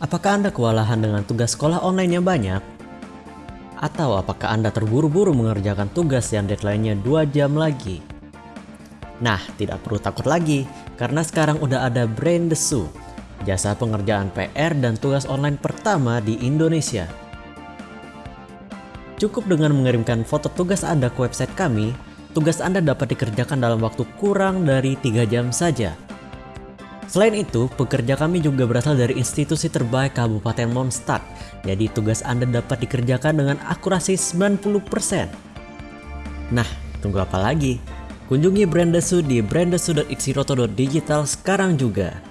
Apakah Anda kewalahan dengan tugas sekolah online yang banyak? Atau apakah Anda terburu-buru mengerjakan tugas yang deadline-nya 2 jam lagi? Nah, tidak perlu takut lagi, karena sekarang udah ada Brain Desu, jasa pengerjaan PR dan tugas online pertama di Indonesia. Cukup dengan mengirimkan foto tugas Anda ke website kami, tugas Anda dapat dikerjakan dalam waktu kurang dari 3 jam saja. Selain itu, pekerja kami juga berasal dari institusi terbaik Kabupaten Mondstadt, jadi tugas Anda dapat dikerjakan dengan akurasi 90%. Nah, tunggu apa lagi? Kunjungi Brandesu di brandesu.ixiroto.digital sekarang juga.